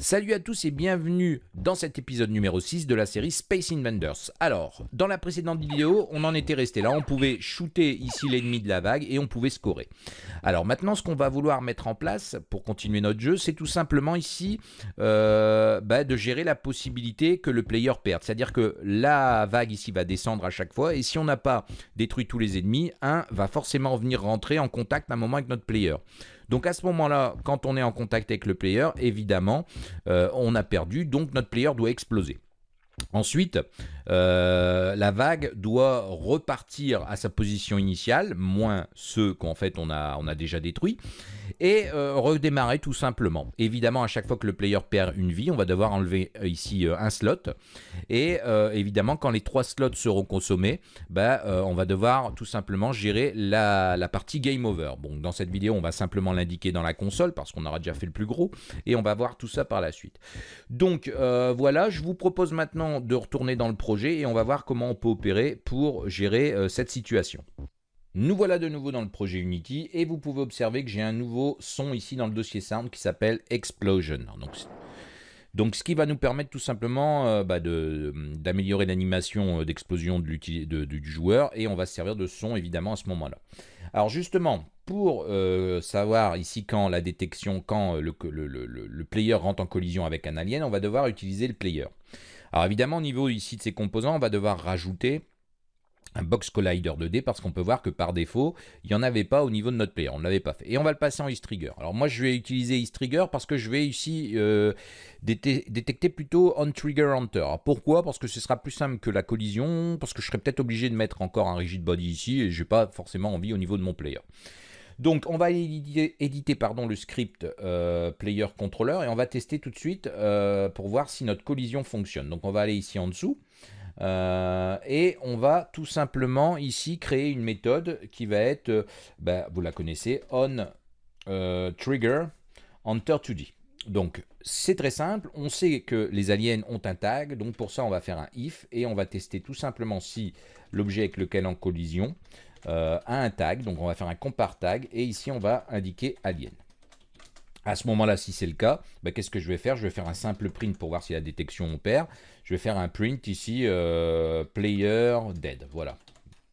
Salut à tous et bienvenue dans cet épisode numéro 6 de la série Space Invaders. Alors, dans la précédente vidéo, on en était resté là, on pouvait shooter ici l'ennemi de la vague et on pouvait scorer. Alors maintenant, ce qu'on va vouloir mettre en place pour continuer notre jeu, c'est tout simplement ici euh, bah, de gérer la possibilité que le player perde. C'est-à-dire que la vague ici va descendre à chaque fois et si on n'a pas détruit tous les ennemis, un va forcément venir rentrer en contact à un moment avec notre player. Donc à ce moment-là, quand on est en contact avec le player, évidemment, euh, on a perdu, donc notre player doit exploser. Ensuite, euh, la vague doit repartir à sa position initiale, moins ceux qu'en fait on a, on a déjà détruits, et euh, redémarrer tout simplement. Évidemment, à chaque fois que le player perd une vie, on va devoir enlever euh, ici un slot, et évidemment, quand les trois slots seront consommés, bah, on va devoir tout simplement gérer la, partie game over. Dans cette vidéo, on va simplement l'indiquer dans la console, parce qu'on aura déjà fait le plus gros, et on va voir tout ça par la suite. Donc voilà, je vous propose maintenant de retourner dans le projet et on va voir comment on peut opérer pour gérer euh, cette situation. Nous voilà de nouveau dans le projet Unity et vous pouvez observer que j'ai un nouveau son ici dans le dossier sound qui s'appelle Explosion. Donc, donc ce qui va nous permettre tout simplement euh, bah, d'améliorer l'animation euh, d'explosion de, du joueur et on va se servir de son évidemment à ce moment-là. Alors justement, pour savoir ici quand la détection, quand le, le, le, player rentre en collision avec un alien, on va devoir utiliser le player. Alors évidemment, au niveau ici de ces composants, on va devoir rajouter un box collider 2D parce qu'on peut voir que par défaut, il n'y en avait pas au niveau de notre player, on ne l'avait pas fait. Et on va le passer en trigger. Alors moi je vais utiliser trigger parce que je vais ici euh, détecter plutôt on trigger hunter. pourquoi? Parce que ce sera plus simple que la collision, parce que je serais peut-être obligé de mettre encore un rigid body ici et je n'ai pas forcément envie au niveau de mon player. Donc on va éditer, pardon, le script euh, player controller et on va tester tout de suite euh, pour voir si notre collision fonctionne. Donc on va aller ici en dessous euh, et on va tout simplement ici créer une méthode qui va être, bah, vous la connaissez, on trigger enter 2D. Donc c'est très simple, on sait que les aliens ont un tag, donc pour ça on va faire un if et on va tester tout simplement si l'objet avec lequel en collision euh, a un tag. Donc on va faire un compare tag et ici on va indiquer alien. À ce moment-là, si c'est le cas, bah, qu'est-ce que je vais faire? Je vais faire un simple print pour voir si la détection opère. Je vais faire un print ici, euh, player dead. Voilà.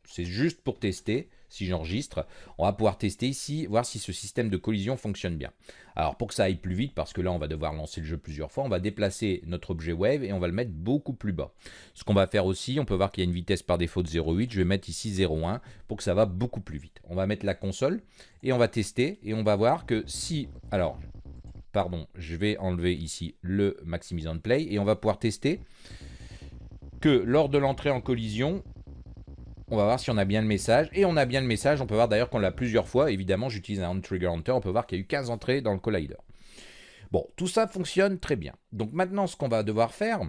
C'est juste pour tester si j'enregistre, on va pouvoir tester ici, voir si ce système de collision fonctionne bien. Alors pour que ça aille plus vite, parce que là on va devoir lancer le jeu plusieurs fois, on va déplacer notre objet wave et on va le mettre beaucoup plus bas. Ce qu'on va faire aussi, on peut voir qu'il y a une vitesse par défaut de 0,8, je vais mettre ici 0,1 pour que ça va beaucoup plus vite. On va mettre la console et on va tester et on va voir que si, alors pardon, je vais enlever ici le maximisant play et on va pouvoir tester que lors de l'entrée en collision, on va voir si on a bien le message. Et on a bien le message. On peut voir d'ailleurs qu'on l'a plusieurs fois. Évidemment, j'utilise un on-trigger hunter. On peut voir qu'il y a eu 15 entrées dans le collider. Bon, tout ça fonctionne très bien. Donc maintenant, ce qu'on va devoir faire,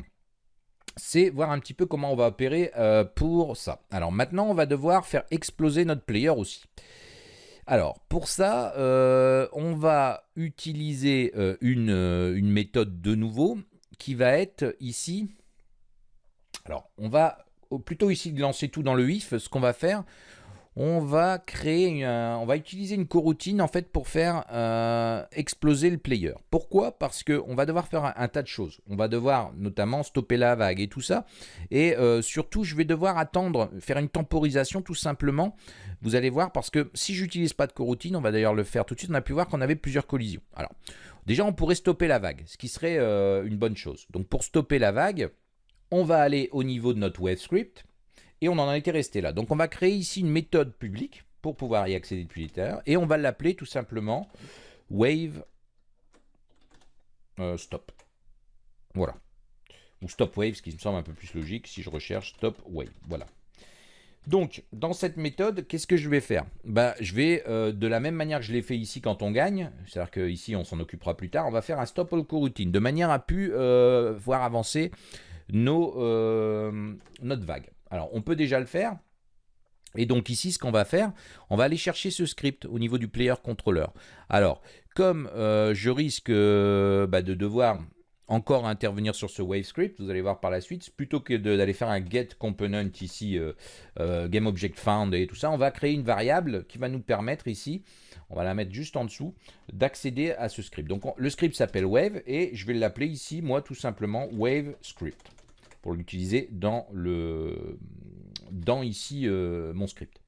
c'est voir un petit peu comment on va opérer euh, pour ça. Alors maintenant, on va devoir faire exploser notre player aussi. Alors, pour ça, euh, on va utiliser euh, une méthode de nouveau qui va être ici. Alors, on va plutôt ici de lancer tout dans le if, ce qu'on va faire, on va créer, on va utiliser une coroutine en fait pour faire euh, exploser le player. Pourquoi? Parce qu'on va devoir faire un, tas de choses. On va devoir notamment stopper la vague et tout ça. Et euh, surtout, je vais devoir attendre, faire une temporisation tout simplement. Vous allez voir parce que si j'utilise pas de coroutine, on va d'ailleurs le faire tout de suite, on a pu voir qu'on avait plusieurs collisions. Alors, déjà, on pourrait stopper la vague, ce qui serait euh, une bonne chose. Donc, pour stopper la vague, on va aller au niveau de notre web script et on en été resté là. Donc on va créer ici une méthode publique pour pouvoir y accéder depuis l'intérieur et on va l'appeler tout simplement wave euh, stop. Voilà. Ou stop wave, ce qui me semble un peu plus logique si je recherche stop wave. Voilà. Donc, dans cette méthode, qu'est-ce que je vais faire? Bah, Je vais, euh, de la même manière que je l'ai fait ici quand on gagne, c'est-à-dire qu'ici on s'en occupera plus tard, on va faire un stop all coroutine, de manière à pu euh, voir avancer nos, euh, notre vague. Alors, on peut déjà le faire. Et donc ici, ce qu'on va faire, on va aller chercher ce script au niveau du player controller. Alors, comme euh, je risque euh, bah, de devoir encore intervenir sur ce wave script, vous allez voir par la suite, plutôt que d'aller faire un get component ici, game object found et tout ça, on va créer une variable qui va nous permettre ici, on va la mettre juste en dessous, d'accéder à ce script. Donc le script s'appelle wave et je vais l'appeler ici, moi tout simplement, wave script, pour l'utiliser dans, le, dans ici mon script.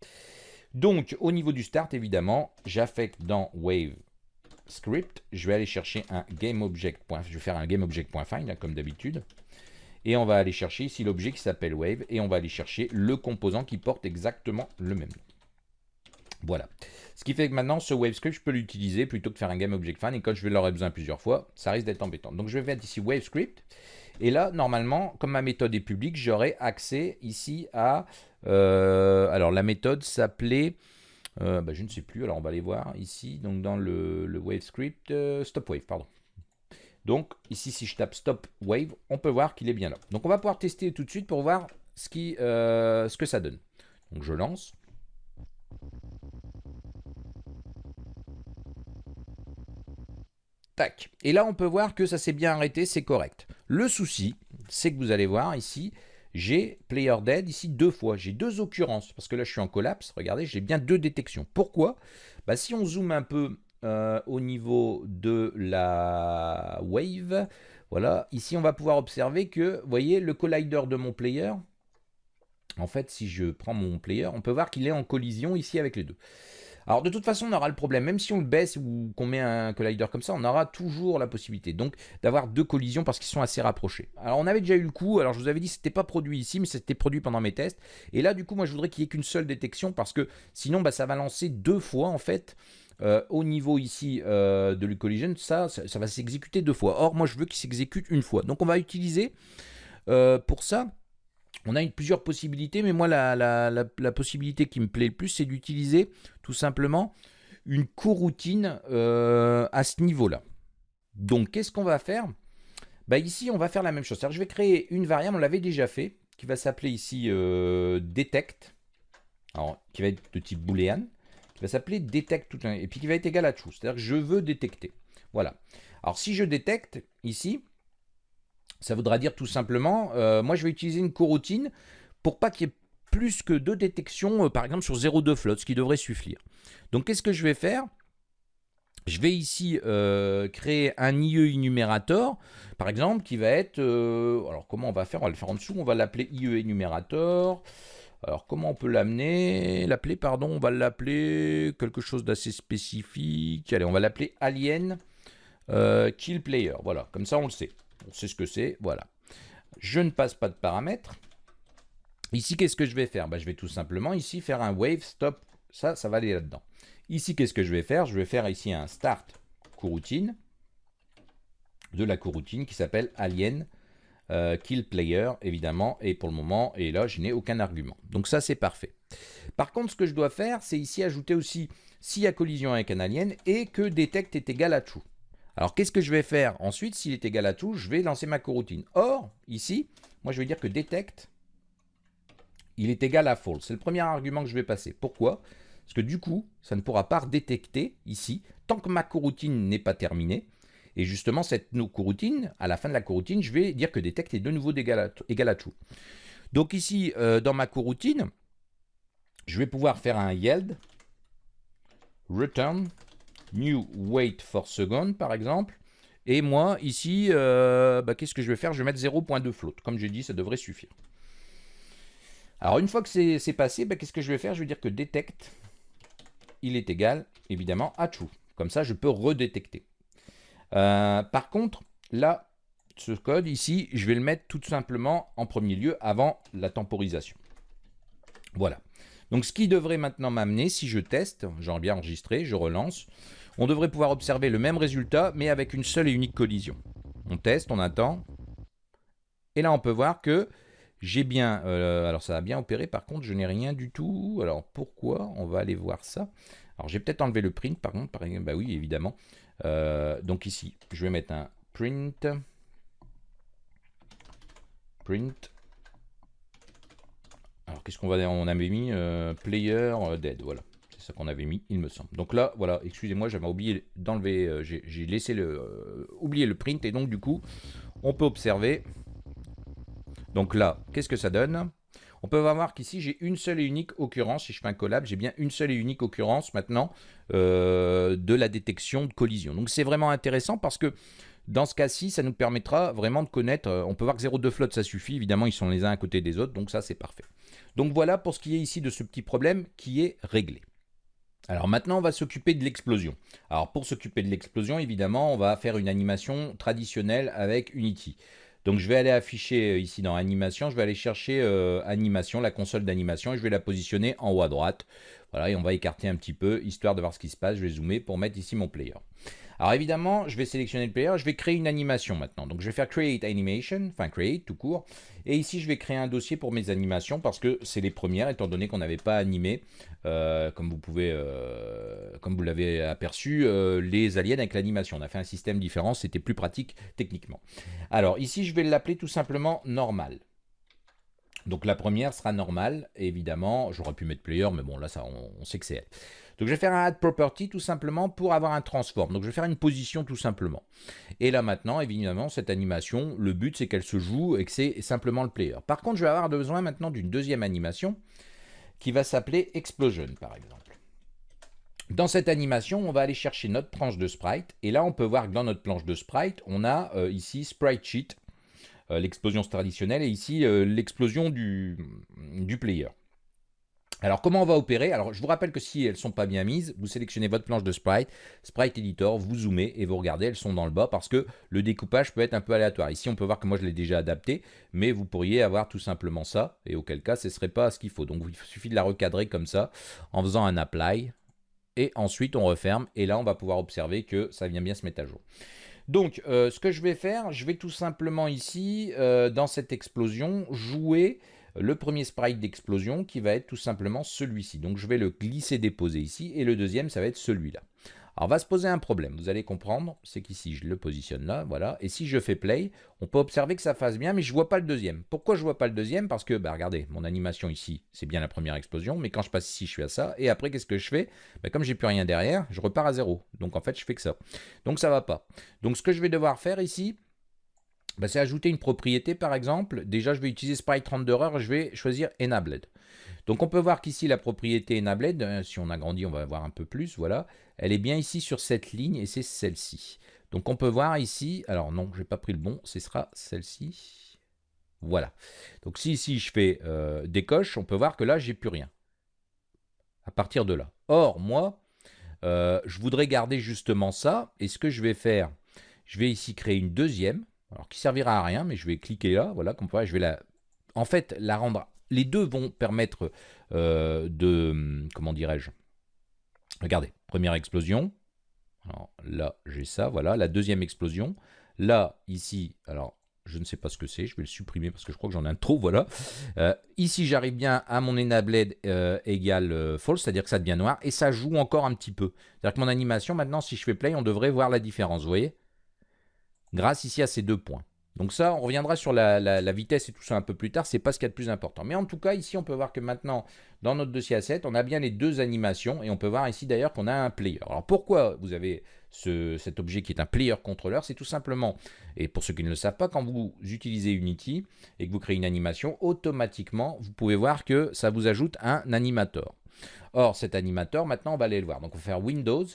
Donc au niveau du start, évidemment, j'affecte dans wave script, je vais aller chercher un GameObject. Je vais faire un GameObject.find, comme d'habitude. Et on va aller chercher ici l'objet qui s'appelle Wave, et on va aller chercher le composant qui porte exactement le même nom. Voilà. Ce qui fait que maintenant, ce WaveScript, je peux l'utiliser plutôt que faire un GameObject.find, et quand je vais l'aurai besoin plusieurs fois, ça risque d'être embêtant. Donc je vais mettre ici WaveScript, et là, normalement, comme ma méthode est publique, j'aurai accès ici à... Euh, alors la méthode s'appelait euh, bah, je ne sais plus, alors on va aller voir ici, donc dans le, le wave script, euh, stop wave, pardon. Donc ici, si je tape stop wave, on peut voir qu'il est bien là. Donc on va pouvoir tester tout de suite pour voir ce que ça donne. Donc je lance. Et là, on peut voir que ça s'est bien arrêté, c'est correct. Le souci, c'est que vous allez voir ici, j'ai player dead ici deux fois. J'ai deux occurrences, parce que là je suis en collapse. Regardez, j'ai bien deux détections. Pourquoi? Bah, Si on zoome un peu euh, au niveau de la wave, voilà, ici on va pouvoir observer que, vous voyez, le collider de mon player, en fait, si je prends mon player, on peut voir qu'il est en collision ici avec les deux. Alors de toute façon, on aura le problème, même si on le baisse ou qu'on met un collider comme ça, on aura toujours la possibilité donc d'avoir deux collisions parce qu'ils sont assez rapprochés. Alors on avait déjà eu le coup, alors je vous avais dit que c'était pas produit ici, mais c'était produit pendant mes tests. Et là du coup, moi je voudrais qu'il n'y ait qu'une seule détection parce que sinon bah, ça va lancer deux fois en fait euh, au niveau ici euh, de l'Ucollision, ça, ça, va s'exécuter deux fois. Or, moi, je veux qu'il s'exécute une fois. Donc, on va utiliser euh, pour ça on a plusieurs possibilités, mais moi, la, possibilité qui me plaît le plus, c'est d'utiliser simplement une coroutine euh, à ce niveau-là. Donc, qu'est-ce qu'on va faire? Bah, Ici, on va faire la même chose. je vais créer une variable, on l'avait déjà fait, qui va s'appeler ici euh, detect, qui va être de type boolean, qui va s'appeler detect, tout, et puis qui va être égal à true. C'est-à-dire que je veux détecter. Voilà. Alors, si je détecte ici, ça voudra dire tout simplement, euh, moi je vais utiliser une coroutine pour pas qu'il y ait plus que deux détections, euh, par exemple sur 0,2 flotte, ce qui devrait suffire. Donc qu'est-ce que je vais faire? Je vais ici euh, créer un IE enumérator, par exemple, qui va être... alors comment on va faire? On va le faire en dessous, on va l'appeler IE enumérator. Alors comment on peut l'amener? L'appeler, pardon, on va l'appeler quelque chose d'assez spécifique. Allez, on va l'appeler alien kill player. Voilà, comme ça on le sait. On sait ce que c'est, voilà. Je ne passe pas de paramètres. Ici, qu'est-ce que je vais faire? Bah, Je vais tout simplement ici faire un wave stop. Ça, ça va aller là-dedans. Ici, qu'est-ce que je vais faire? Je vais faire ici un start coroutine de la coroutine qui s'appelle alien euh, kill player, évidemment. Et pour le moment, et là, je n'ai aucun argument. Donc ça, c'est parfait. Par contre, ce que je dois faire, c'est ici ajouter aussi s'il y a collision avec un alien et que detect est égal à true. Alors, qu'est-ce que je vais faire Ensuite, s'il est égal à tout, je vais lancer ma coroutine. Or, ici, moi, je vais dire que detect, il est égal à false. C'est le premier argument que je vais passer. Pourquoi? Parce que du coup, ça ne pourra pas détecter ici, tant que ma coroutine n'est pas terminée. Et justement, cette coroutine, à la fin de la coroutine, je vais dire que detect est de nouveau égal à, true. Donc ici, euh, dans ma coroutine, je vais pouvoir faire un yield return new wait for second, par exemple. Et moi, ici, euh, bah, qu'est-ce que je vais faire? Je vais mettre 0.2 float. Comme j'ai dit, ça devrait suffire. Alors, une fois que c'est passé, bah, qu'est-ce que je vais faire? Je vais dire que detect, il est égal, évidemment, à true. Comme ça, je peux redétecter. Euh, par contre, là, ce code ici, je vais le mettre tout simplement en premier lieu avant la temporisation. Voilà. Donc, ce qui devrait maintenant m'amener, si je teste, j'en bien enregistré, je relance, on devrait pouvoir observer le même résultat, mais avec une seule et unique collision. On teste, on attend. Et là, on peut voir que j'ai bien... Euh, alors, ça a bien opéré. Par contre, je n'ai rien du tout. Alors, pourquoi On va aller voir ça? Alors, j'ai peut-être enlevé le print, par contre. Par exemple, bah oui, évidemment. Euh, donc ici, je vais mettre un print. Print. Alors, qu'est-ce qu'on va... On avait mis euh, player dead, voilà qu'on avait mis, il me semble. Donc là, voilà, excusez-moi, j'avais oublié d'enlever, j'ai laissé le, oublié le print, et donc du coup, on peut observer. Donc là, qu'est-ce que ça donne? On peut voir qu'ici, j'ai une seule et unique occurrence. Si je fais un collab, j'ai bien une seule et unique occurrence maintenant euh, de la détection de collision. Donc c'est vraiment intéressant parce que dans ce cas-ci, ça nous permettra vraiment de connaître, euh, on peut voir que 0,2 flotte, ça suffit, évidemment, ils sont les uns à côté des autres, donc ça, c'est parfait. Donc voilà pour ce qui est ici de ce petit problème qui est réglé. Alors maintenant, on va s'occuper de l'explosion. Alors pour s'occuper de l'explosion, évidemment, on va faire une animation traditionnelle avec Unity. Donc je vais aller afficher euh, ici dans animation, je vais aller chercher euh, animation, la console d'animation, et je vais la positionner en haut à droite. Voilà, et on va écarter un petit peu, histoire de voir ce qui se passe. Je vais zoomer pour mettre ici mon player. Alors évidemment, je vais sélectionner le player, je vais créer une animation maintenant. Donc je vais faire Create Animation, enfin Create tout court. Et ici, je vais créer un dossier pour mes animations parce que c'est les premières, étant donné qu'on n'avait pas animé, euh, comme vous pouvez, euh, comme vous l'avez aperçu, euh, les aliens avec l'animation. On a fait un système différent, c'était plus pratique techniquement. Alors ici, je vais l'appeler tout simplement normal. Donc la première sera normale, évidemment. J'aurais pu mettre player, mais bon, là, ça, on sait que c'est elle. Donc je vais faire un add property tout simplement pour avoir un transform. Donc je vais faire une position tout simplement. Et là maintenant, évidemment, cette animation, le but c'est qu'elle se joue et que c'est simplement le player. Par contre, je vais avoir besoin maintenant d'une deuxième animation qui va s'appeler explosion par exemple. Dans cette animation, on va aller chercher notre planche de sprite. Et là, on peut voir que dans notre planche de sprite, on a euh, ici sprite sheet, euh, l'explosion traditionnelle, et ici euh, l'explosion du, du player. Alors comment on va opérer? Alors je vous rappelle que si elles ne sont pas bien mises, vous sélectionnez votre planche de sprite, sprite editor, vous zoomez et vous regardez, elles sont dans le bas parce que le découpage peut être un peu aléatoire. Ici on peut voir que moi je l'ai déjà adapté, mais vous pourriez avoir tout simplement ça, et auquel cas ce ne serait pas ce qu'il faut. Donc il suffit de la recadrer comme ça en faisant un apply, et ensuite on referme, et là on va pouvoir observer que ça vient bien se mettre à jour. Donc, euh, ce que je vais faire, je vais tout simplement ici, euh, dans cette explosion, jouer le premier sprite d'explosion qui va être tout simplement celui-ci. Donc je vais le glisser déposer ici et le deuxième ça va être celui-là. Alors va se poser un problème, vous allez comprendre, c'est qu'ici je le positionne là, voilà, et si je fais play, on peut observer que ça fasse bien, mais je vois pas le deuxième. Pourquoi je vois pas le deuxième? Parce que, bah regardez, mon animation ici, c'est bien la première explosion, mais quand je passe ici, je suis à ça, et après qu'est-ce que je fais? Bah, Comme j'ai plus rien derrière, je repars à zéro, donc en fait je fais que ça. Donc ça va pas. Donc ce que je vais devoir faire ici, bah, c'est ajouter une propriété par exemple. Déjà, je vais utiliser sprite 32 heures, je vais choisir enabled. Donc on peut voir qu'ici la propriété enabled, euh, si on agrandit, on va voir un peu plus, voilà, elle est bien ici sur cette ligne et c'est celle-ci. Donc on peut voir ici, alors non, je n'ai pas pris le bon, ce sera celle-ci. Voilà. Donc si ici je fais euh, des coches, on peut voir que là, j'ai plus rien. À partir de là. Or, moi, euh, je voudrais garder justement ça. Et ce que je vais faire, je vais ici créer une deuxième alors qui servira à rien, mais je vais cliquer là, voilà, comme je vais la, en fait, la rendre, les deux vont permettre euh, de, comment dirais-je, regardez, première explosion, alors là, j'ai ça, voilà, la deuxième explosion, là, ici, alors, je ne sais pas ce que c'est, je vais le supprimer parce que je crois que j'en ai un trop, voilà. Euh, ici, j'arrive bien à mon enabled euh, égale false, c'est-à-dire que ça devient noir, et ça joue encore un petit peu. C'est-à-dire que mon animation, maintenant, si je fais play, on devrait voir la différence, vous voyez? Grâce ici à ces deux points. Donc ça, on reviendra sur la, vitesse et tout ça un peu plus tard, c'est pas ce qu'il y a de plus important. Mais en tout cas, ici, on peut voir que maintenant, dans notre dossier asset, on a bien les deux animations, et on peut voir ici d'ailleurs qu'on a un player. Alors pourquoi vous avez cet objet qui est un player contrôleur? C'est tout simplement, et pour ceux qui ne le savent pas, quand vous utilisez Unity et que vous créez une animation, automatiquement, vous pouvez voir que ça vous ajoute un animateur. Or, cet animateur, maintenant, on va aller le voir. Donc on va faire Windows,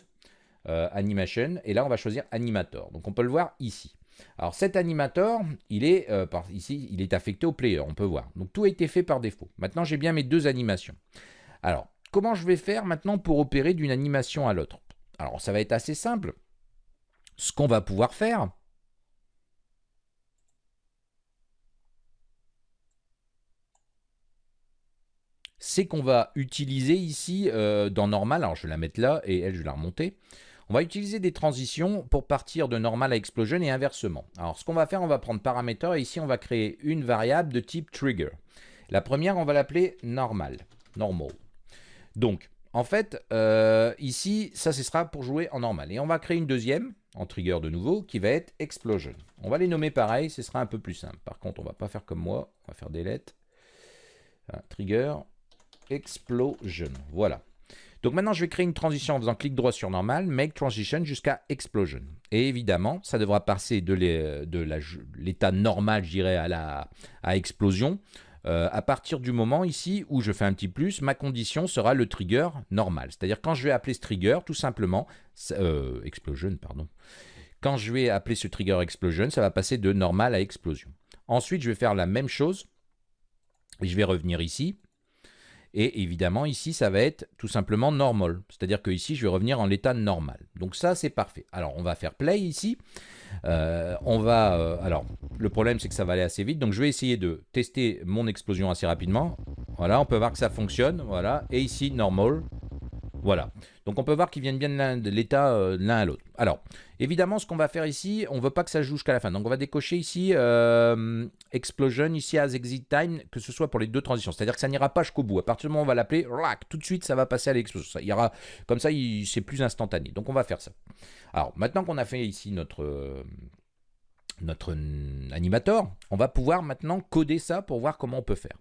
euh, animation, et là on va choisir Animator. Donc on peut le voir ici. Alors cet animateur, il est euh, ici, il est affecté au player, on peut voir. Donc tout a été fait par défaut. Maintenant j'ai bien mes deux animations. Alors comment je vais faire maintenant pour opérer d'une animation à l'autre? Alors ça va être assez simple. Ce qu'on va pouvoir faire, c'est qu'on va utiliser ici euh, dans normal, alors je vais la mettre là et elle je vais la remonter, on va utiliser des transitions pour partir de normal à explosion et inversement. Alors ce qu'on va faire, on va prendre paramètre et ici on va créer une variable de type trigger. La première, on va l'appeler normal, normal. Donc en fait, euh, ici, ça ce sera pour jouer en normal. Et on va créer une deuxième, en trigger de nouveau, qui va être explosion. On va les nommer pareil, ce sera un peu plus simple. Par contre, on va pas faire comme moi, on va faire delete. trigger, explosion. Voilà. Donc maintenant, je vais créer une transition en faisant clic droit sur normal, make transition jusqu'à explosion. Et évidemment, ça devra passer de l'état normal, je dirais, à, la, à explosion. Euh, à partir du moment ici où je fais un petit plus, ma condition sera le trigger normal. C'est-à-dire quand je vais appeler ce trigger, tout simplement, euh, explosion, pardon. Quand je vais appeler ce trigger explosion, ça va passer de normal à explosion. Ensuite, je vais faire la même chose. Et je vais revenir ici. Et évidemment, ici, ça va être tout simplement normal. C'est-à-dire que ici, je vais revenir en l'état normal. Donc ça, c'est parfait. Alors, on va faire play ici. Euh, on va... Euh, alors, le problème, c'est que ça va aller assez vite. Donc, je vais essayer de tester mon explosion assez rapidement. Voilà, on peut voir que ça fonctionne. Voilà. Et ici, normal. Voilà. Donc on peut voir qu'ils viennent bien de l'état euh, l'un à l'autre. Alors, évidemment, ce qu'on va faire ici, on ne veut pas que ça joue jusqu'à la fin. Donc on va décocher ici euh, Explosion, ici as exit time, que ce soit pour les deux transitions. C'est-à-dire que ça n'ira pas jusqu'au bout. À partir du moment où on va l'appeler, tout de suite, ça va passer à l'explosion. Comme ça, c'est plus instantané. Donc on va faire ça. Alors, maintenant qu'on a fait ici notre... Euh, notre animator, on va pouvoir maintenant coder ça pour voir comment on peut faire.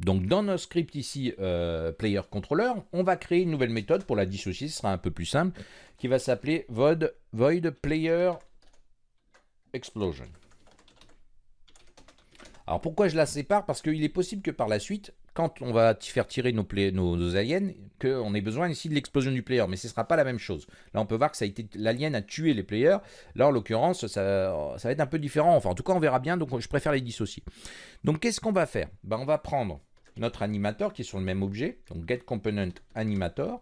Donc dans notre script ici, euh, player controller, on va créer une nouvelle méthode pour la dissocier, ce sera un peu plus simple, qui va s'appeler void, void player explosion. Alors pourquoi je la sépare? Parce qu'il est possible que par la suite, quand on va faire tirer nos, aliens, qu'on ait besoin ici de l'explosion du player, mais ce ne sera pas la même chose. Là, on peut voir que l'alien a tué les players. Là, en l'occurrence, ça, va être un peu différent. Enfin, en tout cas, on verra bien, donc je préfère les dissocier. Donc, qu'est-ce qu'on va faire? Ben, On va prendre notre animateur qui est sur le même objet, donc get component animator.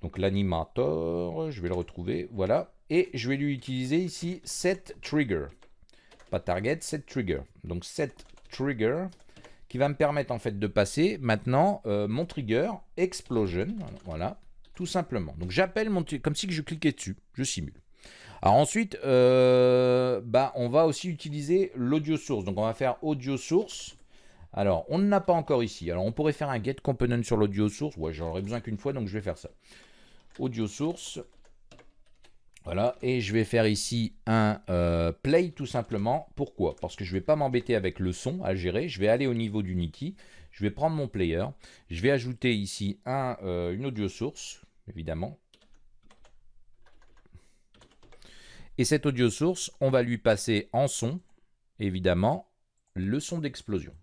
Donc l'animator, je vais le retrouver, voilà. Et je vais lui utiliser ici set trigger. Pas target, set trigger. Donc set trigger qui va me permettre en fait de passer maintenant euh, mon trigger explosion, voilà, tout simplement. Donc j'appelle mon comme si je cliquais dessus, je simule. Alors ensuite, euh, bah, on va aussi utiliser l'audio source. Donc on va faire audio source. Alors on ne l'a pas encore ici. Alors on pourrait faire un get component sur l'audio source. Ouais, j'aurais besoin qu'une fois, donc je vais faire ça. Audio source. Voilà, et je vais faire ici un euh, play tout simplement. Pourquoi? Parce que je ne vais pas m'embêter avec le son à gérer. Je vais aller au niveau d'Unity. Je vais prendre mon player. Je vais ajouter ici euh, une audio source, évidemment. Et cette audio source, on va lui passer en son, évidemment, le son d'explosion.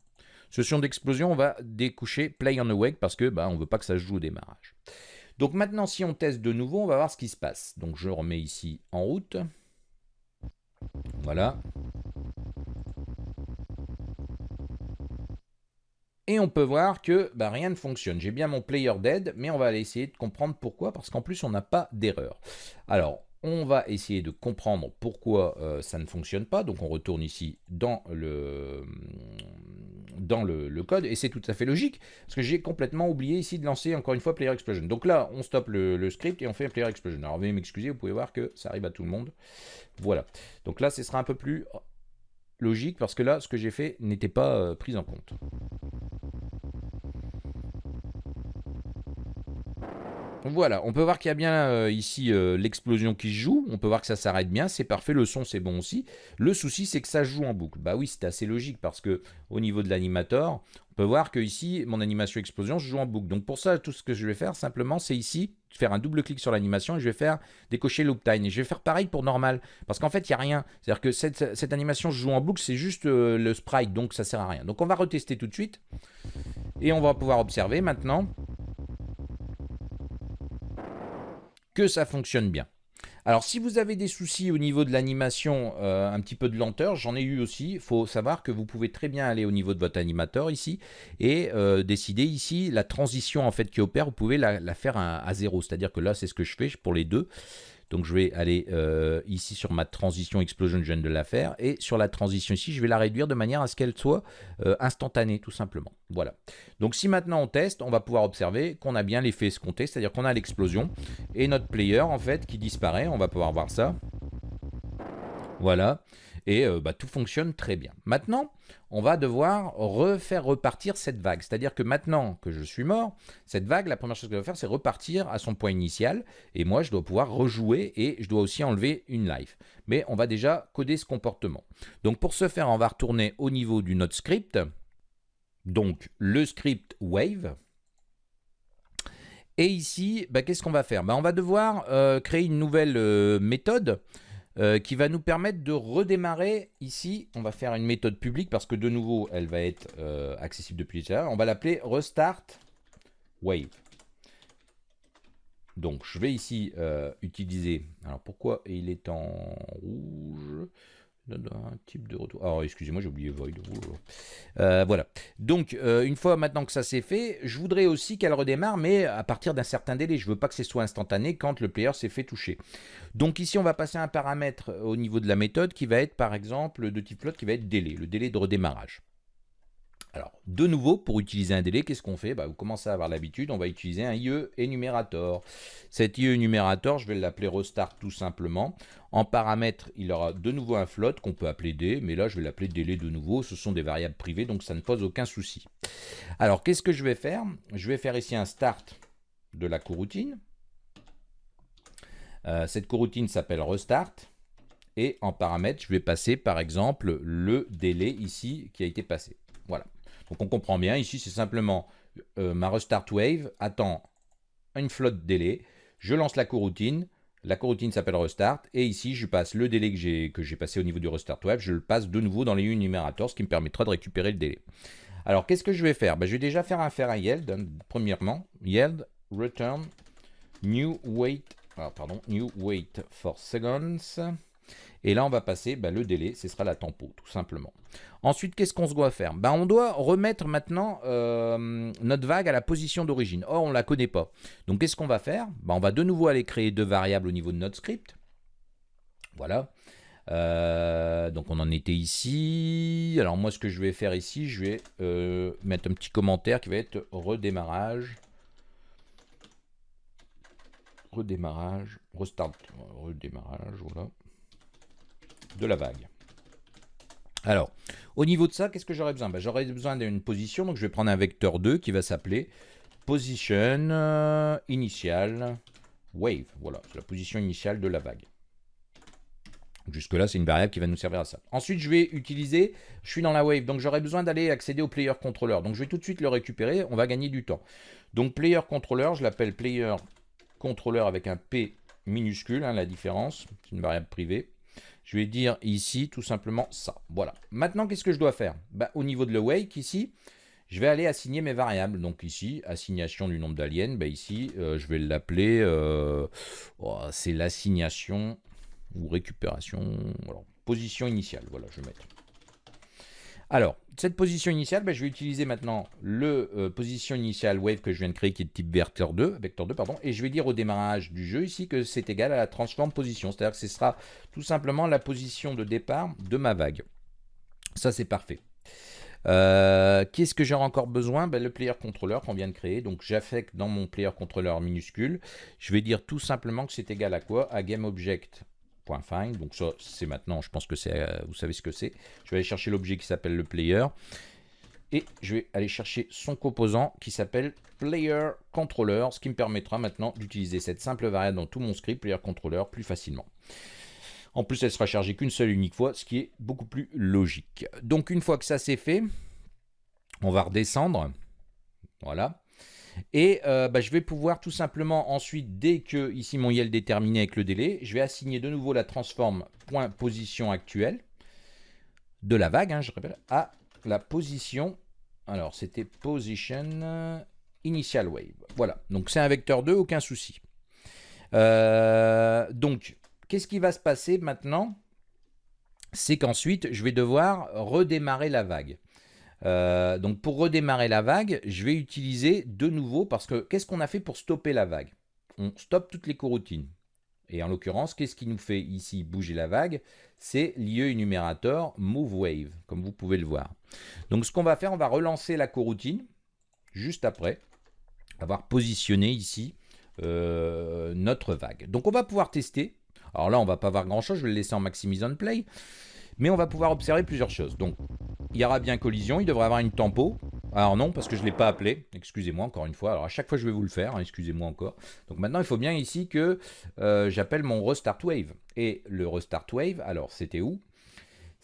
Ce son d'explosion, on va découcher play on awake parce que bah, on ne veut pas que ça joue au démarrage. Donc maintenant, si on teste de nouveau, on va voir ce qui se passe. Donc je remets ici en route. Voilà. Et on peut voir que bah, rien ne fonctionne. J'ai bien mon player dead, mais on va aller essayer de comprendre pourquoi, parce qu'en plus on n'a pas d'erreur. Alors, on va essayer de comprendre pourquoi euh, ça ne fonctionne pas. Donc on retourne ici dans le, dans le, code, et c'est tout à fait logique, parce que j'ai complètement oublié ici de lancer encore une fois Player Explosion. Donc là, on stoppe le, script et on fait Player Explosion. Alors veuillez m'excuser, vous pouvez voir que ça arrive à tout le monde. Voilà. Donc là, ce sera un peu plus logique, parce que là, ce que j'ai fait n'était pas euh, pris en compte. Voilà, on peut voir qu'il y a bien euh, ici euh, l'explosion qui se joue. On peut voir que ça s'arrête bien, c'est parfait. Le son, c'est bon aussi. Le souci, c'est que ça joue en boucle. Bah oui, c'est assez logique parce que au niveau de l'animator, on peut voir que ici, mon animation explosion se joue en boucle. Donc pour ça, tout ce que je vais faire simplement, c'est ici, faire un double clic sur l'animation et je vais faire décocher loop time. Et je vais faire pareil pour normal. Parce qu'en fait, il n'y a rien. C'est-à-dire que cette, animation se joue en boucle, c'est juste euh, le sprite, donc ça sert à rien. Donc on va retester tout de suite. Et on va pouvoir observer maintenant que ça fonctionne bien. Alors si vous avez des soucis au niveau de l'animation, euh, un petit peu de lenteur, j'en ai eu aussi, il faut savoir que vous pouvez très bien aller au niveau de votre animateur ici et euh, décider ici la transition en fait qui opère, vous pouvez la, faire à zéro, c'est-à-dire que là c'est ce que je fais pour les deux. Donc je vais aller euh, ici sur ma transition explosion, je viens de la faire, et sur la transition ici, je vais la réduire de manière à ce qu'elle soit euh, instantanée tout simplement. Voilà. Donc si maintenant on teste, on va pouvoir observer qu'on a bien l'effet escompté, c'est-à-dire qu'on a l'explosion, et notre player en fait qui disparaît, on va pouvoir voir ça. Voilà et euh, bah, tout fonctionne très bien. Maintenant, on va devoir refaire repartir cette vague. C'est-à-dire que maintenant que je suis mort, cette vague, la première chose qu'elle va faire, c'est repartir à son point initial. Et moi, je dois pouvoir rejouer et je dois aussi enlever une life. Mais on va déjà coder ce comportement. Donc pour ce faire, on va retourner au niveau du node script. Donc le script wave. Et ici, bah, qu'est-ce qu'on va faire? Bah, On va devoir euh, créer une nouvelle euh, méthode euh, qui va nous permettre de redémarrer ici. On va faire une méthode publique parce que de nouveau, elle va être euh, accessible depuis là. On va l'appeler restart wave. Donc, je vais ici euh, utiliser... Alors, pourquoi il est en rouge? Un type de retour. Alors, excusez-moi, j'ai oublié void. Euh, voilà. Donc, euh, une fois maintenant que ça c'est fait, je voudrais aussi qu'elle redémarre, mais à partir d'un certain délai. Je veux pas que ce soit instantané quand le player s'est fait toucher. Donc ici, on va passer un paramètre au niveau de la méthode qui va être, par exemple, de type float, qui va être délai, le délai de redémarrage. Alors, de nouveau, pour utiliser un délai, qu'est-ce qu'on fait? Bah, Vous commencez à avoir l'habitude, on va utiliser un IE énumérateur. Cet IE énumérateur, je vais l'appeler restart tout simplement. En paramètre, il aura de nouveau un float qu'on peut appeler D, mais là, je vais l'appeler délai de nouveau. Ce sont des variables privées, donc ça ne pose aucun souci. Alors, qu'est-ce que je vais faire? Je vais faire ici un start de la coroutine. Euh, cette coroutine s'appelle restart. Et en paramètre, je vais passer par exemple le délai ici qui a été passé. Donc on comprend bien, ici c'est simplement euh, ma restart wave attend une flotte délai, je lance la coroutine, la coroutine s'appelle restart, et ici je passe le délai que j'ai passé au niveau du restart wave, je le passe de nouveau dans les numérateurs, ce qui me permettra de récupérer le délai. Alors qu'est-ce que je vais faire? Ben, Je vais déjà faire un, faire un yield, hein, premièrement, yield return new wait, ah, pardon, new wait for seconds, et là, on va passer bah, le délai, ce sera la tempo, tout simplement. Ensuite, qu'est-ce qu'on se doit faire? Bah, On doit remettre maintenant euh, notre vague à la position d'origine. Or, on ne la connaît pas. Donc, qu'est-ce qu'on va faire? Bah, On va de nouveau aller créer deux variables au niveau de notre script. Voilà. Euh, donc on en était ici. Alors moi ce que je vais faire ici, je vais euh, mettre un petit commentaire qui va être redémarrage. Redémarrage, restart, redémarrage, voilà de la vague. Alors, au niveau de ça, qu'est-ce que j'aurais besoin? Ben, J'aurais besoin d'une position, donc je vais prendre un vecteur 2 qui va s'appeler position euh, initial wave. Voilà, c'est la position initiale de la vague. Jusque-là, c'est une variable qui va nous servir à ça. Ensuite, je vais utiliser, je suis dans la wave, donc j'aurais besoin d'aller accéder au player controller. Donc je vais tout de suite le récupérer, on va gagner du temps. Donc player controller, je l'appelle player controller avec un P minuscule, hein, la différence, c'est une variable privée. Je vais dire ici tout simplement ça. Voilà. Maintenant, qu'est-ce que je dois faire? Bah, Au niveau de le wake, ici, je vais aller assigner mes variables. Donc ici, assignation du nombre d'aliens. Bah, ici, euh, je vais l'appeler, euh, oh, c'est l'assignation ou récupération, position initiale. Voilà, je vais mettre. Alors, cette position initiale, ben, je vais utiliser maintenant le euh, position initiale wave que je viens de créer qui est de type vecteur 2, vecteur 2 pardon, et je vais dire au démarrage du jeu ici que c'est égal à la transform position, c'est-à-dire que ce sera tout simplement la position de départ de ma vague. Ça c'est parfait. Euh, qu'est-ce que j'aurai encore besoin? Ben, Le player controller qu'on vient de créer. Donc j'affecte dans mon player controller minuscule. Je vais dire tout simplement que c'est égal à quoi? À GameObject .find. Donc ça, c'est maintenant, je pense que c'est, euh, vous savez ce que c'est. Je vais aller chercher l'objet qui s'appelle le player. Et je vais aller chercher son composant qui s'appelle player controller, ce qui me permettra maintenant d'utiliser cette simple variable dans tout mon script player controller plus facilement. En plus, elle sera chargée qu'une seule unique fois, ce qui est beaucoup plus logique. Donc une fois que ça c'est fait, on va redescendre. Voilà. Et euh, bah, je vais pouvoir tout simplement ensuite, dès que ici mon YEL déterminé avec le délai, je vais assigner de nouveau la transform point position actuelle de la vague, hein, je répète, à la position, alors c'était position initial wave. Voilà, donc c'est un vecteur 2, aucun souci. Euh, donc, qu'est-ce qui va se passer maintenant? C'est qu'ensuite, je vais devoir redémarrer la vague. Euh, donc pour redémarrer la vague, je vais utiliser de nouveau, parce que qu'est-ce qu'on a fait pour stopper la vague? On stoppe toutes les coroutines. Et en l'occurrence, qu'est-ce qui nous fait ici bouger la vague? C'est l'IE énumérateur Move Wave, comme vous pouvez le voir. Donc ce qu'on va faire, on va relancer la coroutine, juste après avoir positionné ici euh, notre vague. Donc on va pouvoir tester. Alors là, on va pas voir grand-chose, je vais le laisser en maximise on play. Mais on va pouvoir observer plusieurs choses. Donc, il y aura bien collision, il devrait avoir une tempo. Alors non, parce que je ne l'ai pas appelé. Excusez-moi encore une fois. Alors à chaque fois, je vais vous le faire. Hein, excusez-moi encore. Donc maintenant, il faut bien ici que euh, j'appelle mon restart wave. Et le restart wave, alors c'était où?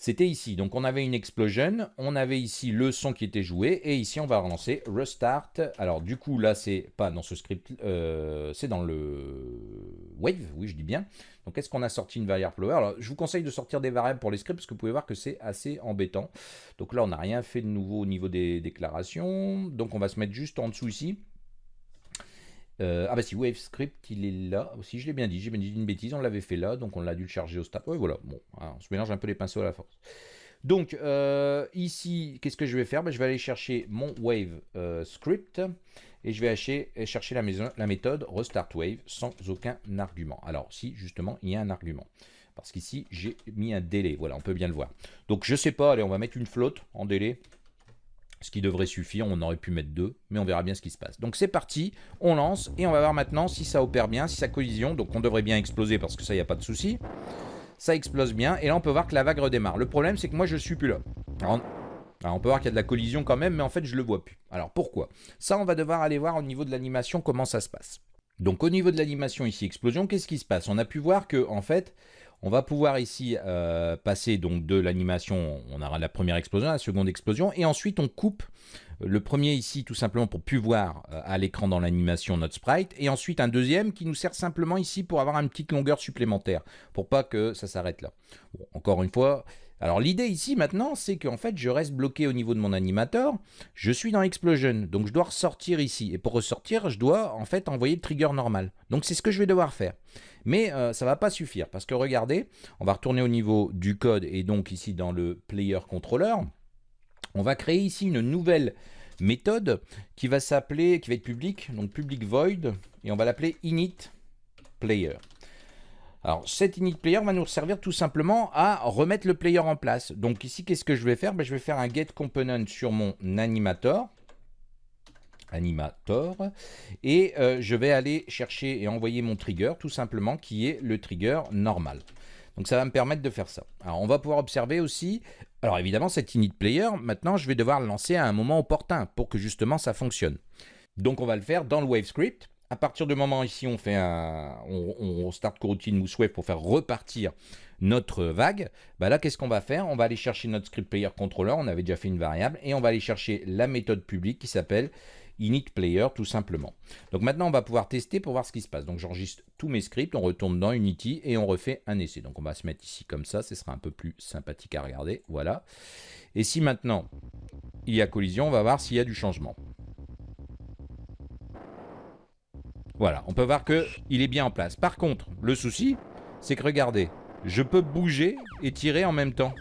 C'était ici. Donc on avait une explosion, on avait ici le son qui était joué, et ici on va relancer restart. Alors du coup là c'est pas dans ce script, euh, c'est dans le wave, oui je dis bien. Donc est-ce qu'on a sorti une variable flower? Alors je vous conseille de sortir des variables pour les scripts parce que vous pouvez voir que c'est assez embêtant. Donc là on n'a rien fait de nouveau au niveau des déclarations. Donc on va se mettre juste en dessous ici. Euh, ah bah si, wave script, il est là aussi, je l'ai bien dit, j'ai bien dit une bêtise, on l'avait fait là, donc on l'a dû le charger au start. Oui, voilà, bon, hein, on se mélange un peu les pinceaux à la force. Donc, euh, ici, qu'est-ce que je vais faire? Ben, Je vais aller chercher mon wave euh, script et je vais chercher la, la, méthode restart wave sans aucun argument. Alors, si, justement, il y a un argument. Parce qu'ici, j'ai mis un délai. Voilà, on peut bien le voir. Donc, je sais pas, allez, on va mettre une flotte en délai ce qui devrait suffire, on aurait pu mettre deux, mais on verra bien ce qui se passe. Donc c'est parti, on lance, et on va voir maintenant si ça opère bien, si ça collision, donc on devrait bien exploser parce que ça, il n'y a pas de souci. Ça explose bien, et là on peut voir que la vague redémarre. Le problème, c'est que moi je suis plus là. Alors, on peut voir qu'il y a de la collision quand même, mais en fait je le vois plus. Alors pourquoi? Ça, on va devoir aller voir au niveau de l'animation comment ça se passe. Donc au niveau de l'animation ici, explosion, qu'est-ce qui se passe? On a pu voir que en fait, on va pouvoir ici euh, passer donc de l'animation, on aura la première explosion, la seconde explosion, et ensuite on coupe le premier ici tout simplement pour plus voir euh, à l'écran dans l'animation notre sprite, et ensuite un deuxième qui nous sert simplement ici pour avoir une petite longueur supplémentaire, pour pas que ça s'arrête là. encore une fois, alors l'idée ici maintenant, c'est qu'en fait je reste bloqué au niveau de mon animateur, je suis dans Explosion, donc je dois ressortir ici, et pour ressortir, je dois en fait envoyer le trigger normal. Donc c'est ce que je vais devoir faire. Mais euh, ça ne va pas suffire, parce que regardez, on va retourner au niveau du code, et donc ici dans le player controller, on va créer ici une nouvelle méthode qui va s'appeler, qui va être publique, donc public void, et on va l'appeler init player. Alors, cet init player va nous servir tout simplement à remettre le player en place. Donc ici, qu'est-ce que je vais faire? Ben, Je vais faire un get component sur mon animator. Animator. Et euh, je vais aller chercher et envoyer mon trigger, tout simplement, qui est le trigger normal. Donc ça va me permettre de faire ça. Alors on va pouvoir observer aussi, alors évidemment cet init player, maintenant je vais devoir le lancer à un moment opportun pour que justement ça fonctionne. Donc on va le faire dans le wave script. À partir du moment ici, on fait un, on, start coroutine mousse wave pour faire repartir notre vague. Bah là, qu'est-ce qu'on va faire? On va aller chercher notre script player controller. On avait déjà fait une variable et on va aller chercher la méthode publique qui s'appelle init player tout simplement. Donc maintenant, on va pouvoir tester pour voir ce qui se passe. Donc j'enregistre tous mes scripts, on retourne dans Unity et on refait un essai. Donc on va se mettre ici comme ça, ce sera un peu plus sympathique à regarder. Voilà. Et si maintenant il y a collision, on va voir s'il y a du changement. Voilà, on peut voir qu'il est bien en place. Par contre, le souci, c'est que regardez, je peux bouger et tirer en même temps.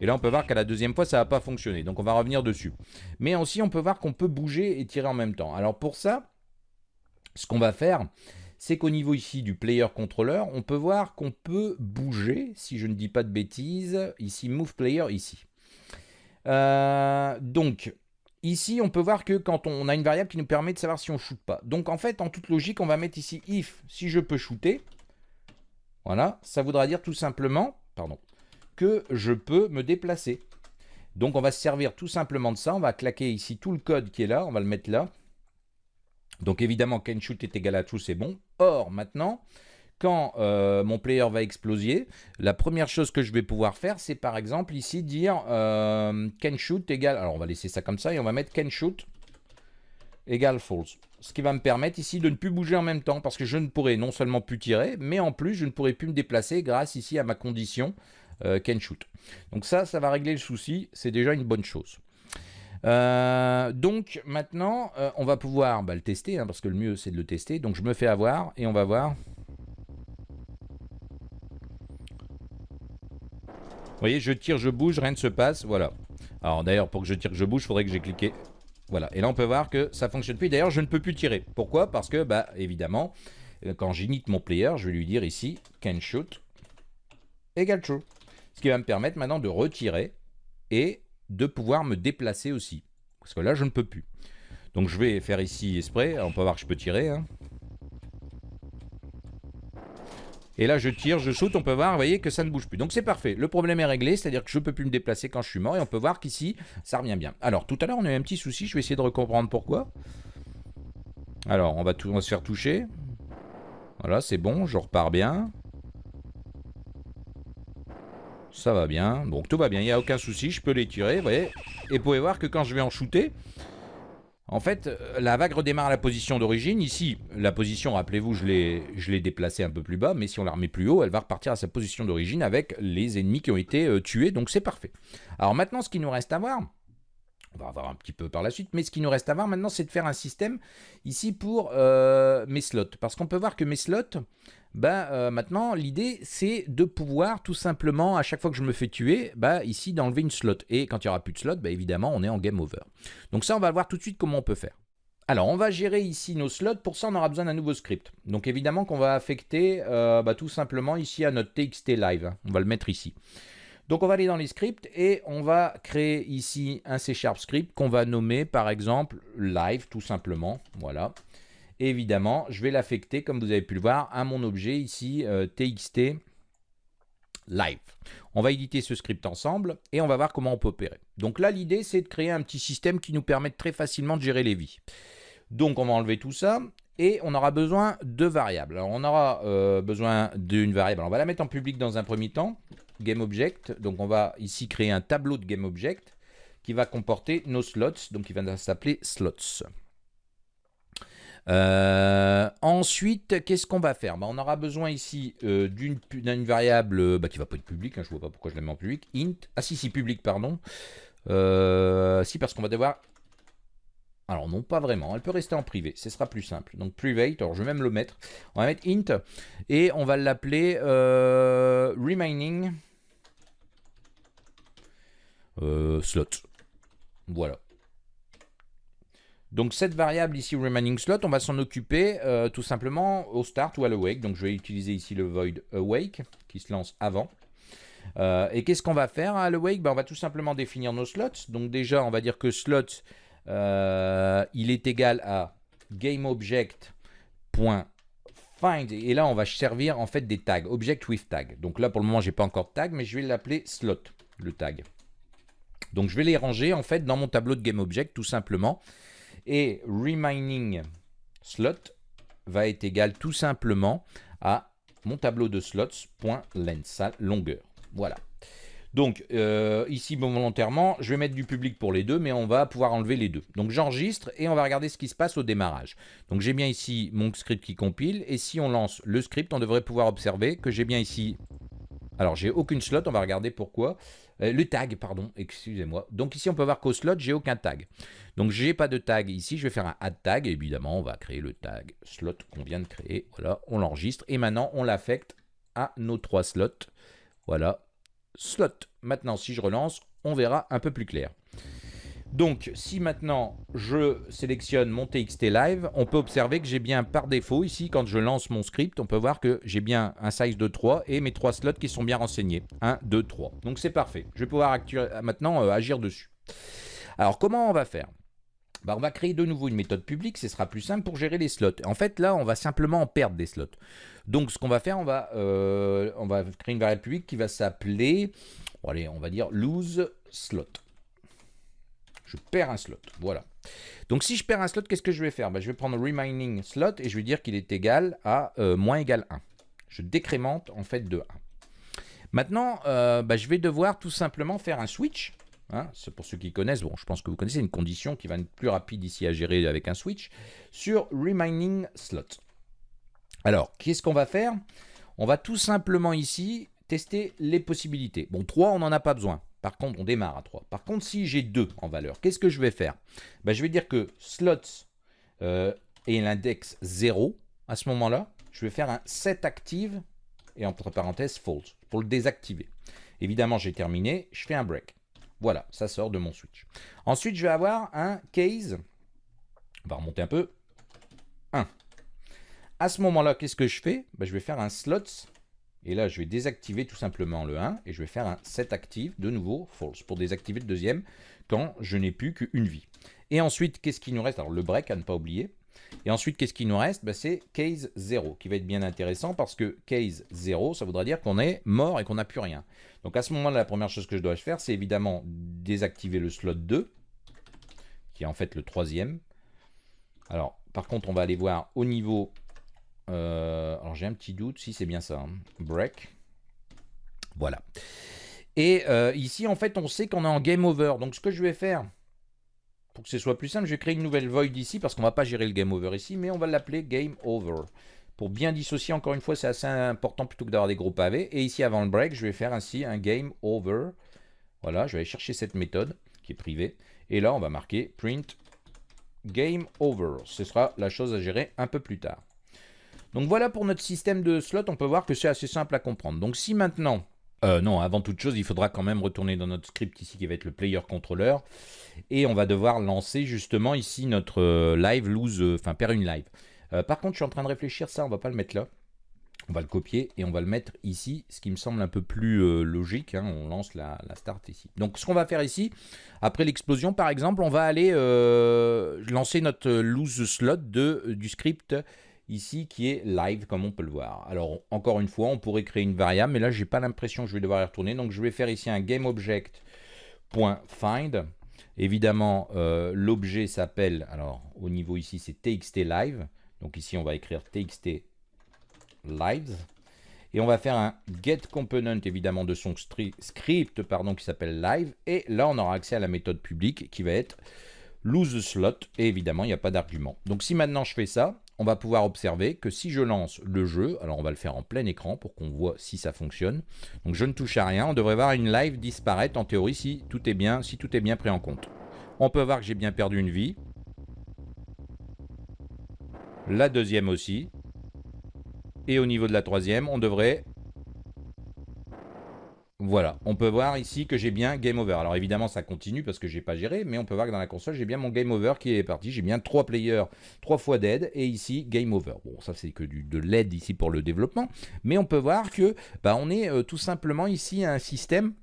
Et là, on peut voir qu'à la deuxième fois, ça n'a pas fonctionné. Donc, on va revenir dessus. Mais aussi, on peut voir qu'on peut bouger et tirer en même temps. Alors, pour ça, ce qu'on va faire, c'est qu'au niveau ici du player controller, on peut voir qu'on peut bouger, si je ne dis pas de bêtises, ici, move player, ici. Euh, donc, Ici, on peut voir que quand on a une variable qui nous permet de savoir si on shoot pas. Donc en fait, en toute logique, on va mettre ici if, si je peux shooter. Voilà, ça voudra dire tout simplement, pardon, que je peux me déplacer. Donc on va se servir tout simplement de ça. On va claquer ici tout le code qui est là, on va le mettre là. Donc évidemment, can shoot est égal à true, c'est bon. Or, maintenant, quand euh, mon player va exploser, la première chose que je vais pouvoir faire, c'est par exemple ici dire euh, can shoot égale, alors on va laisser ça comme ça et on va mettre can shoot égale false. Ce qui va me permettre ici de ne plus bouger en même temps parce que je ne pourrai non seulement plus tirer, mais en plus je ne pourrai plus me déplacer grâce ici à ma condition euh, can shoot. Donc ça, ça va régler le souci, c'est déjà une bonne chose. donc maintenant, on va pouvoir bah, le tester, hein, parce que le mieux c'est de le tester. Donc je me fais avoir et on va voir voyez, je tire, je bouge, rien ne se passe, voilà. Alors d'ailleurs, pour que je tire, je bouge, il faudrait que j'ai cliqué. Voilà, et là on peut voir que ça fonctionne plus. D'ailleurs, je ne peux plus tirer. Pourquoi? Parce que, bah, évidemment, euh, quand j'inite mon player, je vais lui dire ici, can shoot égale true. Ce qui va me permettre maintenant de retirer et de pouvoir me déplacer aussi. Parce que là, je ne peux plus. Donc je vais faire ici esprit. On peut voir que je peux tirer. Hein. Et là, je tire, je saute, on peut voir, vous voyez, que ça ne bouge plus. Donc c'est parfait. Le problème est réglé, c'est-à-dire que je ne peux plus me déplacer quand je suis mort. Et on peut voir qu'ici, ça revient bien. Alors, tout à l'heure, on a eu un petit souci. Je vais essayer de recomprendre pourquoi. Alors, on va, tout, on va se faire toucher. Voilà, c'est bon, je repars bien. Ça va bien. Donc tout va bien, il n'y a aucun souci. Je peux les tirer, vous voyez. Et vous pouvez voir que quand je vais en shooter, en fait, euh, la vague redémarre à la position d'origine. Ici, la position, rappelez-vous, je l'ai déplacée un peu plus bas, mais si on la remet plus haut, elle va repartir à sa position d'origine avec les ennemis qui ont été euh, tués, donc c'est parfait. Alors maintenant, ce qui nous reste à voir, on va voir un petit peu par la suite, mais ce qui nous reste à voir maintenant, c'est de faire un système ici pour euh, mes slots. Parce qu'on peut voir que mes slots, ben, maintenant, l'idée, c'est de pouvoir tout simplement, à chaque fois que je me fais tuer, ben, ici, d'enlever une slot. Et quand il n'y aura plus de slot, ben, évidemment, on est en game over. Donc ça, on va voir tout de suite comment on peut faire. Alors, on va gérer ici nos slots. Pour ça, on aura besoin d'un nouveau script. Donc, évidemment qu'on va affecter euh, bah, tout simplement ici à notre TXT Live. On va le mettre ici. Donc, on va aller dans les scripts et on va créer ici un C Sharp script qu'on va nommer, par exemple, Live, tout simplement. Voilà évidemment, je vais l'affecter, comme vous avez pu le voir, à mon objet ici, euh, txt live. On va éditer ce script ensemble et on va voir comment on peut opérer. Donc là, l'idée, c'est de créer un petit système qui nous permette très facilement de gérer les vies. Donc on va enlever tout ça et on aura besoin de variables. Alors on aura euh, besoin d'une variable. on va la mettre en public dans un premier temps, GameObject. Donc on va ici créer un tableau de GameObject qui va comporter nos slots, donc il va s'appeler slots. Euh, ensuite, qu'est-ce qu'on va faire? Bah, On aura besoin ici euh, d'une variable euh, bah, qui va pas être publique, hein, je ne vois pas pourquoi je la mets en public, int, ah si, si, public, pardon. si, parce qu'on va devoir... Alors non, pas vraiment, elle peut rester en privé, ce sera plus simple. Donc private, alors je vais même le mettre, on va mettre int, et on va l'appeler remaining slot. Voilà. Donc cette variable ici, remaining slot, on va s'en occuper euh, tout simplement au start ou à l'awake. Donc je vais utiliser ici le void awake qui se lance avant. Euh, et qu'est-ce qu'on va faire à l'awake? Ben, On va tout simplement définir nos slots. Donc déjà, on va dire que slot, euh, il est égal à GameObject.find. Et là, on va servir en fait des tags, object with tag. Donc là, pour le moment, j'ai pas encore de tag, mais je vais l'appeler slot, le tag. Donc je vais les ranger en fait dans mon tableau de GameObject tout simplement. Et remaining slot va être égal tout simplement à mon tableau de slots.length, longueur. Voilà. Donc euh, ici volontairement, je vais mettre du public pour les deux, mais on va pouvoir enlever les deux. Donc j'enregistre et on va regarder ce qui se passe au démarrage. Donc j'ai bien ici mon script qui compile, et si on lance le script, on devrait pouvoir observer que j'ai bien ici... Alors j'ai aucune slot, on va regarder pourquoi. Euh, le tag, pardon, excusez-moi. Donc ici, on peut voir qu'au slot, j'ai aucun tag. Donc j'ai pas de tag ici, je vais faire un add tag. évidemment, on va créer le tag slot qu'on vient de créer. Voilà, on l'enregistre. Et maintenant, on l'affecte à nos trois slots. Voilà, slot. Maintenant, si je relance, on verra un peu plus clair. Donc, si maintenant je sélectionne mon TXT Live, on peut observer que j'ai bien par défaut, ici, quand je lance mon script, on peut voir que j'ai bien un size de 3 et mes trois slots qui sont bien renseignés. 1, 2, 3. Donc, c'est parfait. Je vais pouvoir maintenant euh, agir dessus. Alors, comment on va faire? Bah, on va créer de nouveau une méthode publique, ce sera plus simple pour gérer les slots. En fait, là, on va simplement en perdre des slots. Donc, ce qu'on va faire, on va, euh, créer une variable publique qui va s'appeler, allez, on va dire lose slot je perds un slot. Voilà. Donc si je perds un slot, qu'est-ce que je vais faire? Bah, Je vais prendre remaining slot et je vais dire qu'il est égal à euh, moins égal 1. Je décrémente en fait de 1. Maintenant, euh, bah, je vais devoir tout simplement faire un switch. Hein. Pour ceux qui connaissent, bon, je pense que vous connaissez une condition qui va être plus rapide ici à gérer avec un switch, sur remaining slot. Alors, qu'est-ce qu'on va faire? On va tout simplement ici tester les possibilités. Bon, 3, on n'en a pas besoin. Par contre, on démarre à 3. Par contre, si j'ai 2 en valeur, qu'est-ce que je vais faire? Ben, Je vais dire que slots euh, et l'index 0, à ce moment-là, je vais faire un set active et entre parenthèses false pour le désactiver. Évidemment, j'ai terminé, je fais un break. Voilà, ça sort de mon switch. Ensuite, je vais avoir un case, on va remonter un peu, 1. À ce moment-là, qu'est-ce que je fais? Ben, Je vais faire un slots et là, je vais désactiver tout simplement le 1 et je vais faire un set active, de nouveau false, pour désactiver le deuxième quand je n'ai plus qu'une vie. Et ensuite, qu'est-ce qui nous reste? Alors, le break, à ne pas oublier. Et ensuite, qu'est-ce qui nous reste? Bah, C'est case 0, qui va être bien intéressant parce que case 0, ça voudra dire qu'on est mort et qu'on n'a plus rien. Donc à ce moment-là, la première chose que je dois faire, c'est évidemment désactiver le slot 2, qui est en fait le troisième. Alors, par contre, on va aller voir au niveau euh, alors j'ai un petit doute si c'est bien ça. Hein. Break. Voilà. Et euh, ici, en fait, on sait qu'on est en game over. Donc ce que je vais faire, pour que ce soit plus simple, je vais créer une nouvelle void ici, parce qu'on va pas gérer le game over ici, mais on va l'appeler game over. Pour bien dissocier, encore une fois, c'est assez important plutôt que d'avoir des gros pavés. Et ici, avant le break, je vais faire ainsi un game over. Voilà, je vais aller chercher cette méthode qui est privée. Et là, on va marquer print game over. Ce sera la chose à gérer un peu plus tard. Donc voilà pour notre système de slot, on peut voir que c'est assez simple à comprendre. Donc si maintenant, euh, non, avant toute chose, il faudra quand même retourner dans notre script ici qui va être le player controller. Et on va devoir lancer justement ici notre euh, live lose, euh, enfin faire une live. par contre, je suis en train de réfléchir ça, on va pas le mettre là. On va le copier et on va le mettre ici, ce qui me semble un peu plus logique. Hein. on lance la, start ici. Donc ce qu'on va faire ici, après l'explosion par exemple, on va aller lancer notre lose slot du script ici qui est live comme on peut le voir. Alors encore une fois, on pourrait créer une variable, mais là j'ai pas l'impression que je vais devoir y retourner. Donc je vais faire ici un GameObject.find. Évidemment, euh, l'objet s'appelle, alors au niveau ici c'est txt live. Donc ici on va écrire txt lives. Et on va faire un get component évidemment de son script pardon, qui s'appelle live. Et là on aura accès à la méthode publique qui va être lose slot. Et évidemment il n'y a pas d'argument. Donc si maintenant je fais ça, on va pouvoir observer que si je lance le jeu, alors on va le faire en plein écran pour qu'on voit si ça fonctionne. Donc je ne touche à rien, on devrait voir une live disparaître en théorie si tout est bien, si tout est bien pris en compte. On peut voir que j'ai bien perdu une vie. La deuxième aussi. Et au niveau de la troisième, on devrait voilà, on peut voir ici que j'ai bien Game Over. Alors évidemment, ça continue parce que j'ai pas géré, mais on peut voir que dans la console, j'ai bien mon Game Over qui est parti. J'ai bien trois players, trois fois dead, et ici, Game Over. Bon, ça c'est que de l'aide ici pour le développement, mais on peut voir que bah, on est euh, tout simplement ici un système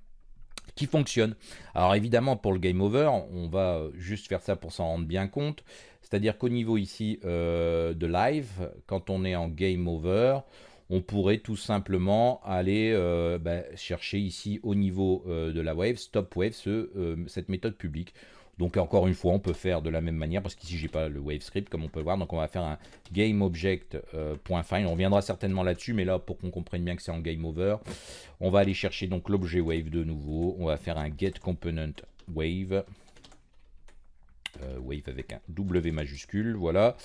qui fonctionne. Alors évidemment, pour le Game Over, on va euh, juste faire ça pour s'en rendre bien compte. C'est-à-dire qu'au niveau ici euh, de live, quand on est en Game Over, on pourrait tout simplement aller euh, bah, chercher ici au niveau euh, de la wave, stop wave, euh, cette méthode publique. Donc encore une fois, on peut faire de la même manière, parce qu'ici, j'ai pas le wave script, comme on peut voir. Donc on va faire un gameObject.find. on reviendra certainement là-dessus, mais là, pour qu'on comprenne bien que c'est en game over, on va aller chercher donc l'objet wave de nouveau. On va faire un getComponentWave. wave. wave avec un W majuscule, voilà.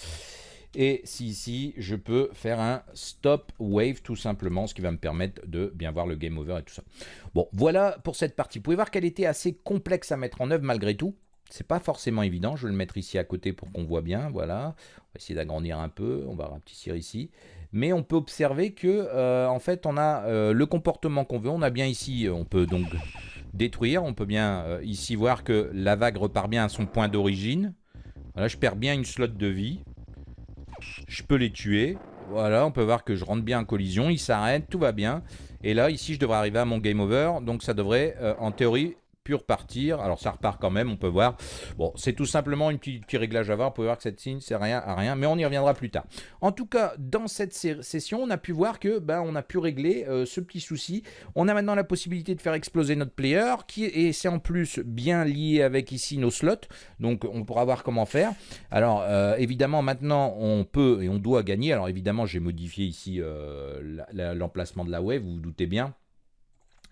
Et si ici, je peux faire un stop wave tout simplement, ce qui va me permettre de bien voir le game over et tout ça. Bon, voilà pour cette partie. Vous pouvez voir qu'elle était assez complexe à mettre en œuvre malgré tout. C'est pas forcément évident. Je vais le mettre ici à côté pour qu'on voit bien. Voilà. On va essayer d'agrandir un peu. On va rapetisser ici. Mais on peut observer que, euh, en fait, on a euh, le comportement qu'on veut. On a bien ici, on peut donc détruire. On peut bien euh, ici voir que la vague repart bien à son point d'origine. Voilà, je perds bien une slot de vie. Je peux les tuer. Voilà, on peut voir que je rentre bien en collision. Il s'arrête, tout va bien. Et là, ici, je devrais arriver à mon game over. Donc ça devrait, euh, en théorie, repartir. Alors ça repart quand même, on peut voir. Bon, c'est tout simplement petite, petit réglage à voir. On peut voir que cette signe, c'est rien à rien, mais on y reviendra plus tard. En tout cas, dans cette session, on a pu voir que ben, on a pu régler euh, ce petit souci. On a maintenant la possibilité de faire exploser notre player, qui et c'est en plus bien lié avec ici nos slots. Donc on pourra voir comment faire. Alors euh, évidemment, maintenant, on peut et on doit gagner. Alors évidemment, j'ai modifié ici euh, l'emplacement de la wave, vous vous doutez bien.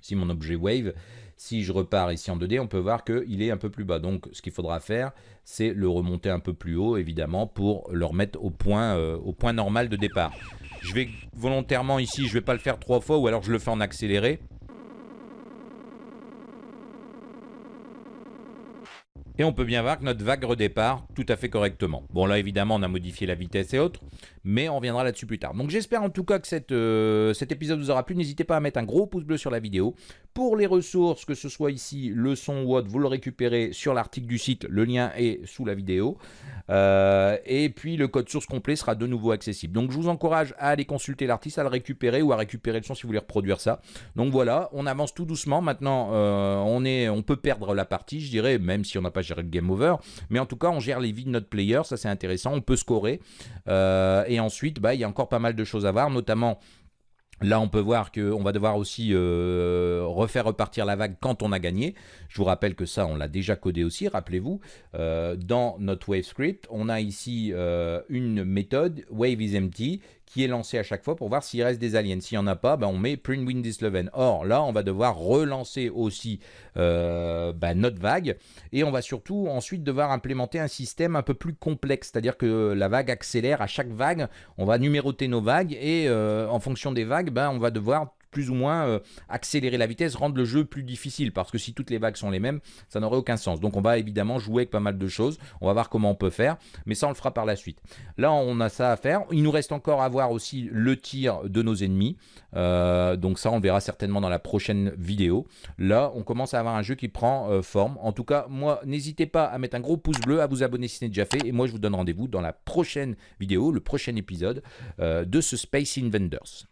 Si mon objet wave si je repars ici en 2D, on peut voir qu'il est un peu plus bas. Donc ce qu'il faudra faire, c'est le remonter un peu plus haut, évidemment, pour le remettre au point, euh, normal de départ. Je vais volontairement ici, je ne vais pas le faire trois fois, ou alors je le fais en accéléré. Et on peut bien voir que notre vague redépart tout à fait correctement. Bon là évidemment on a modifié la vitesse et autres, mais on reviendra là-dessus plus tard. Donc j'espère en tout cas que euh, cet épisode vous aura plu. N'hésitez pas à mettre un gros pouce bleu sur la vidéo. Pour les ressources, que ce soit ici le son ou autre, vous le récupérez sur l'article du site, le lien est sous la vidéo. Euh, et puis le code source complet sera de nouveau accessible. Donc je vous encourage à aller consulter l'artiste, à le récupérer ou à récupérer le son si vous voulez reproduire ça. Donc voilà, on avance tout doucement. Maintenant, euh, on, est, on peut perdre la partie, je dirais, même si on n'a pas géré le game over. Mais en tout cas, on gère les vies de notre player, ça c'est intéressant. On peut scorer. Et ensuite, bah, il y a encore pas mal de choses à voir, notamment Là, on peut voir qu'on va devoir aussi euh, refaire repartir la vague quand on a gagné. Je vous rappelle que ça, on l'a déjà codé aussi, rappelez-vous. Euh, dans notre wave script, on a ici euh, une méthode, wave is empty, qui est lancé à chaque fois pour voir s'il reste des aliens. S'il n'y en a pas, ben, on met print Windows 11. Or, là, on va devoir relancer aussi euh, ben, notre vague et on va surtout ensuite devoir implémenter un système un peu plus complexe, c'est-à-dire que la vague accélère à chaque vague, on va numéroter nos vagues et euh, en fonction des vagues, ben, on va devoir plus ou moins euh, accélérer la vitesse, rendre le jeu plus difficile, parce que si toutes les vagues sont les mêmes, ça n'aurait aucun sens. Donc on va évidemment jouer avec pas mal de choses, on va voir comment on peut faire, mais ça on le fera par la suite. Là on a ça à faire, il nous reste encore à voir aussi le tir de nos ennemis, euh, donc ça on le verra certainement dans la prochaine vidéo. Là on commence à avoir un jeu qui prend euh, forme, en tout cas moi n'hésitez pas à mettre un gros pouce bleu, à vous abonner si ce n'est déjà fait, et moi je vous donne rendez-vous dans la prochaine vidéo, le prochain épisode de ce Space Invaders.